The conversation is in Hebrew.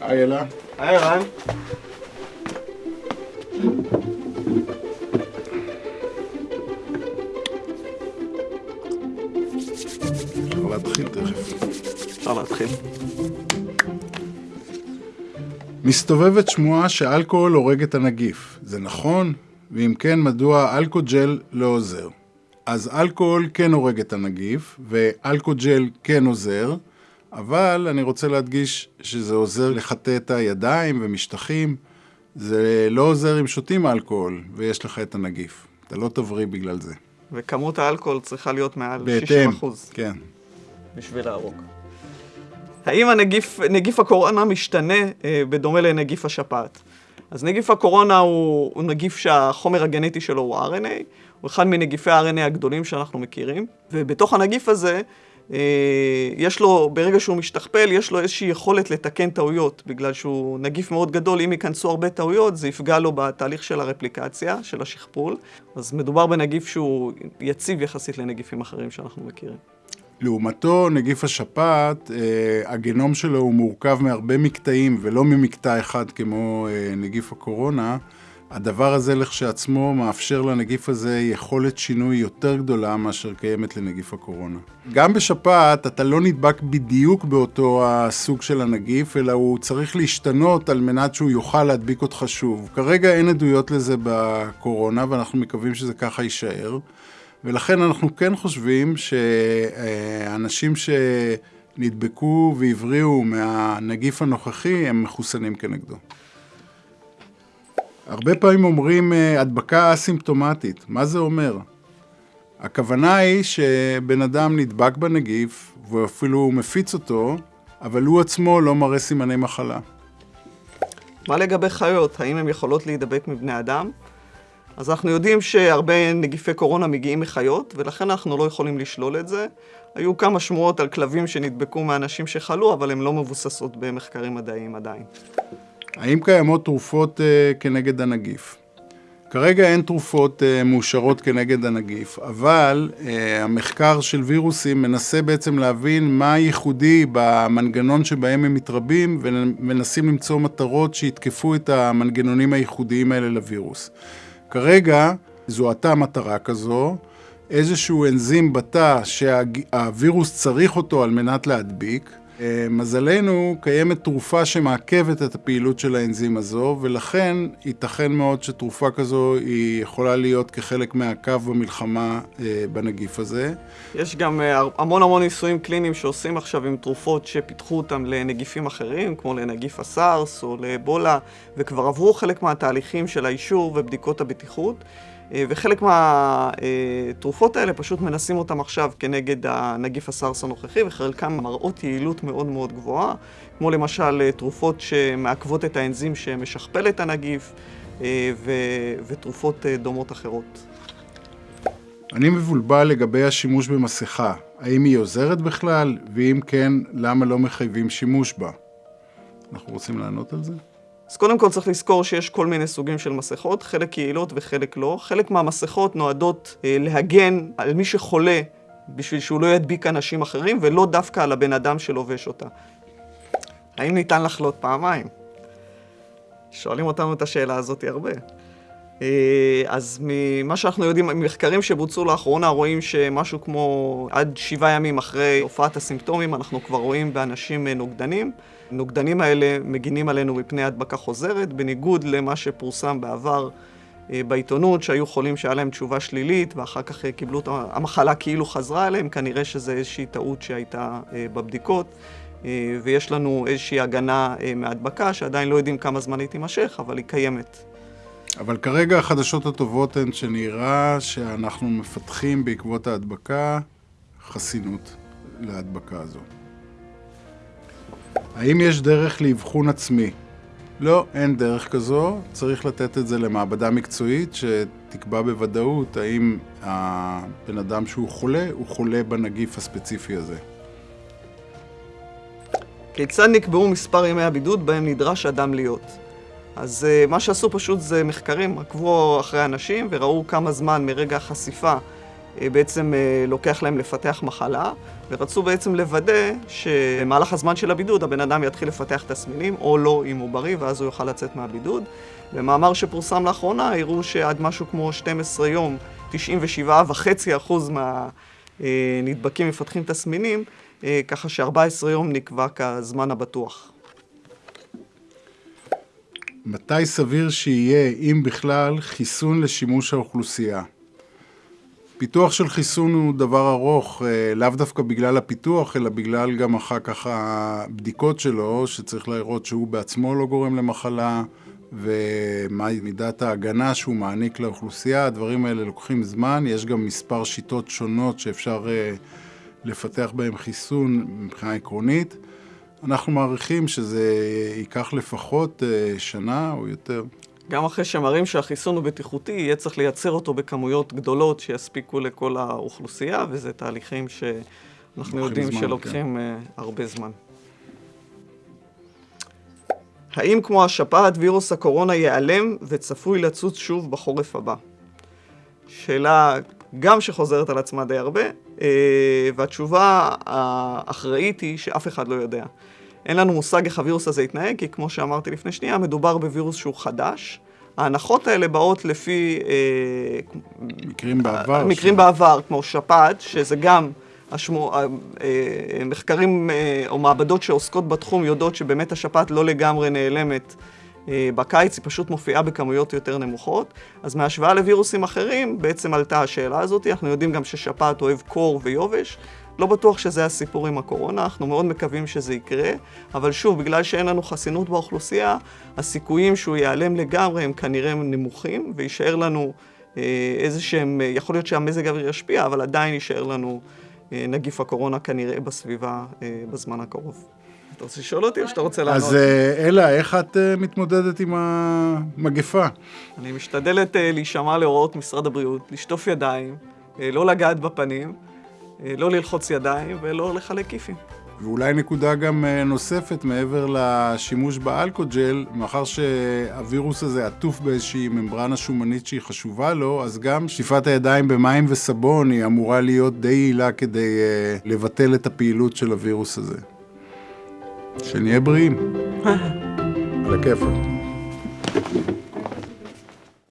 היי אלה. היי ערן. אפשר להתחיל תכף. אפשר להתחיל. מסתובבת שמועה שאלכוהול הורג את הנגיף. זה נכון? ואם כן, מדוע אלכוג'ל לא עוזר? אז אלכוהול כן הורג את הנגיף, ואלכוג'ל כן עוזר, אבל אני רוצה להדגיש שזה עוזר לחטא את הידיים ומשטחים. זה לא עוזר אם שותים אלכוהול ויש לך את הנגיף. אתה לא תבריא בגלל זה. וכמות האלכוהול צריכה להיות מעל 60% בהתאם, כן. בשביל להרוג. האם הנגיף, נגיף הקורונה משתנה אה, בדומה לנגיף השפעת? אז נגיף הקורונה הוא, הוא נגיף שהחומר הגנטי שלו הוא RNA, הוא אחד מנגיפי ה-RNA הגדולים שאנחנו מכירים, ובתוך הנגיף הזה, יש לו, ברגע שהוא משתכפל, יש לו איזושהי יכולת לתקן טעויות, בגלל שהוא נגיף מאוד גדול, אם ייכנסו הרבה טעויות, זה יפגע לו בתהליך של הרפליקציה, של השכפול. אז מדובר בנגיף שהוא יציב יחסית לנגיפים אחרים שאנחנו מכירים. לעומתו, נגיף השפעת, אה, הגנום שלו הוא מורכב מהרבה מקטעים ולא ממקטע אחד כמו אה, נגיף הקורונה. הדבר הזה לכשעצמו מאפשר לנגיף הזה יכולת שינוי יותר גדולה מאשר קיימת לנגיף הקורונה. גם בשפעת אתה לא נדבק בדיוק באותו הסוג של הנגיף, אלא הוא צריך להשתנות על מנת שהוא יוכל להדביק אותך שוב. כרגע אין עדויות לזה בקורונה ואנחנו מקווים שזה ככה יישאר. ולכן אנחנו כן חושבים שאנשים שנדבקו והבריאו מהנגיף הנוכחי הם מחוסנים כנגדו. הרבה פעמים אומרים אה, הדבקה אסימפטומטית, מה זה אומר? הכוונה היא שבן אדם נדבק בנגיף ואפילו מפיץ אותו, אבל הוא עצמו לא מראה סימני מחלה. מה לגבי חיות? האם הן יכולות להידבק מבני אדם? אז אנחנו יודעים שהרבה נגיפי קורונה מגיעים מחיות, ולכן אנחנו לא יכולים לשלול את זה. היו כמה שמועות על כלבים שנדבקו מאנשים שחלו, אבל הן לא מבוססות במחקרים מדעיים עדיין. האם קיימות תרופות uh, כנגד הנגיף? כרגע אין תרופות uh, מאושרות כנגד הנגיף, אבל uh, המחקר של וירוסים מנסה בעצם להבין מה ייחודי במנגנון שבהם הם מתרבים, ומנסים למצוא מטרות שיתקפו את המנגנונים הייחודיים האלה לווירוס. כרגע זוהתה מטרה כזו, איזשהו אנזים בתא שהווירוס צריך אותו על מנת להדביק. אה, מזלנו, קיימת תרופה שמעכבת את הפעילות של האנזים הזו, ולכן ייתכן מאוד שתרופה כזו היא יכולה להיות כחלק מהקו במלחמה אה, בנגיף הזה. יש גם אה, המון המון ניסויים קליניים שעושים עכשיו עם תרופות שפיתחו אותם לנגיפים אחרים, כמו לנגיף הסארס או לאבולה, וכבר עברו חלק מהתהליכים של האישור ובדיקות הבטיחות. אה, וחלק מהתרופות האלה פשוט מנסים אותם עכשיו כנגד הנגיף הסארס הנוכחי, וחלקם מראות יעילות מאוד מאוד גבוהה, כמו למשל אה, תרופות שמעכבות את האנזים שמשכפל את הנגיף, אה, ותרופות דומות אחרות. אני מבולבל לגבי השימוש במסכה. האם היא עוזרת בכלל? ואם כן, למה לא מחייבים שימוש בה? אנחנו רוצים לענות על זה? אז קודם כל צריך לזכור שיש כל מיני סוגים של מסכות, חלק יעילות וחלק לא. חלק מהמסכות נועדות אה, להגן על מי שחולה בשביל שהוא לא ידביק אנשים אחרים, ולא דווקא על הבן אדם שלובש אותה. האם ניתן לחלות פעמיים? שואלים אותנו את השאלה הזאת הרבה. אה, אז ממה שאנחנו יודעים, ממחקרים שבוצעו לאחרונה, רואים שמשהו כמו עד שבעה ימים אחרי הופעת הסימפטומים, אנחנו כבר רואים באנשים אה, נוגדנים. הנוגדנים האלה מגינים עלינו מפני הדבקה חוזרת, בניגוד למה שפורסם בעבר אה, בעיתונות, שהיו חולים שהיה להם תשובה שלילית, ואחר כך קיבלו את המחלה כאילו חזרה אליהם, כנראה שזו איזושהי טעות שהייתה בבדיקות. ויש לנו איזושהי הגנה מהדבקה, שעדיין לא יודעים כמה זמן היא תימשך, אבל היא קיימת. אבל כרגע החדשות הטובות הן שנראה שאנחנו מפתחים בעקבות ההדבקה חסינות להדבקה הזו. האם יש דרך לאבחון עצמי? לא, אין דרך כזו. צריך לתת את זה למעבדה מקצועית שתקבע בוודאות האם הבן אדם שהוא חולה, הוא חולה בנגיף הספציפי הזה. כיצד נקבעו מספר ימי הבידוד בהם נדרש אדם להיות? אז uh, מה שעשו פשוט זה מחקרים, עקבו אחרי אנשים וראו כמה זמן מרגע החשיפה uh, בעצם לוקח להם לפתח מחלה, ורצו בעצם לוודא שבמהלך הזמן של הבידוד הבן אדם יתחיל לפתח תסמינים, או לא אם הוא בריא, ואז הוא יוכל לצאת מהבידוד. במאמר שפורסם לאחרונה, הראו שעד משהו כמו 12 יום, 97.5% מהנדבקים מפתחים תסמינים, ככה ש-14 יום נקבע כזמן הבטוח. מתי סביר שיהיה, אם בכלל, חיסון לשימוש האוכלוסייה? פיתוח של חיסון הוא דבר ארוך, לאו דווקא בגלל הפיתוח, אלא בגלל גם אחר כך הבדיקות שלו, שצריך לראות שהוא בעצמו לא גורם למחלה, ומהי מידת ההגנה שהוא מעניק לאוכלוסייה. הדברים האלה לוקחים זמן, יש גם מספר שיטות שונות שאפשר לפתח בהן חיסון מבחינה עקרונית. אנחנו מעריכים שזה ייקח לפחות שנה או יותר. גם אחרי שמראים שהחיסון הוא בטיחותי, יהיה צריך לייצר אותו בכמויות גדולות שיספיקו לכל האוכלוסייה, וזה תהליכים שאנחנו יודעים שלוקחים הרבה זמן. האם כמו השפעת וירוס הקורונה ייעלם וצפוי לצוץ שוב בחורף הבא? שאלה גם שחוזרת על עצמה די הרבה, והתשובה האחראית היא שאף אחד לא יודע. אין לנו מושג איך הווירוס הזה יתנהג, כי כמו שאמרתי לפני שנייה, מדובר בווירוס שהוא חדש. ההנחות האלה באות לפי... מקרים בעבר. מקרים בעבר, כמו שפעת, שזה גם... מחקרים או מעבדות שעוסקות בתחום יודעות שבאמת השפעת לא לגמרי נעלמת בקיץ, היא פשוט מופיעה בכמויות יותר נמוכות. אז מהשוואה לווירוסים אחרים, בעצם עלתה השאלה הזאת. אנחנו יודעים גם ששפעת אוהב קור ויובש. לא בטוח שזה הסיפור עם הקורונה, אנחנו מאוד מקווים שזה יקרה, אבל שוב, בגלל שאין לנו חסינות באוכלוסייה, הסיכויים שהוא ייעלם לגמרי הם כנראה נמוכים, ויישאר לנו איזה שהם, יכול להיות שהמזג האוויר ישפיע, אבל עדיין יישאר לנו נגיף הקורונה כנראה בסביבה בזמן הקרוב. אתה רוצה לשאול אותי או שאתה רוצה לענות? אז אלה, איך את מתמודדת עם המגפה? אני משתדלת להישמע להוראות משרד הבריאות, לשטוף ידיים, לא לגעת בפנים, לא ללחוץ ידיים ולא לחלק כיפים. ואולי נקודה גם נוספת מעבר לשימוש באלכוג'ל, מאחר שהווירוס הזה עטוף באיזושהי ממברנה שומנית שהיא חשובה לו, אז גם שטיפת הידיים במים וסבון היא אמורה להיות די יעילה כדי לבטל את הפעילות של הווירוס הזה. שנהיה בריאים. על הכיפאק.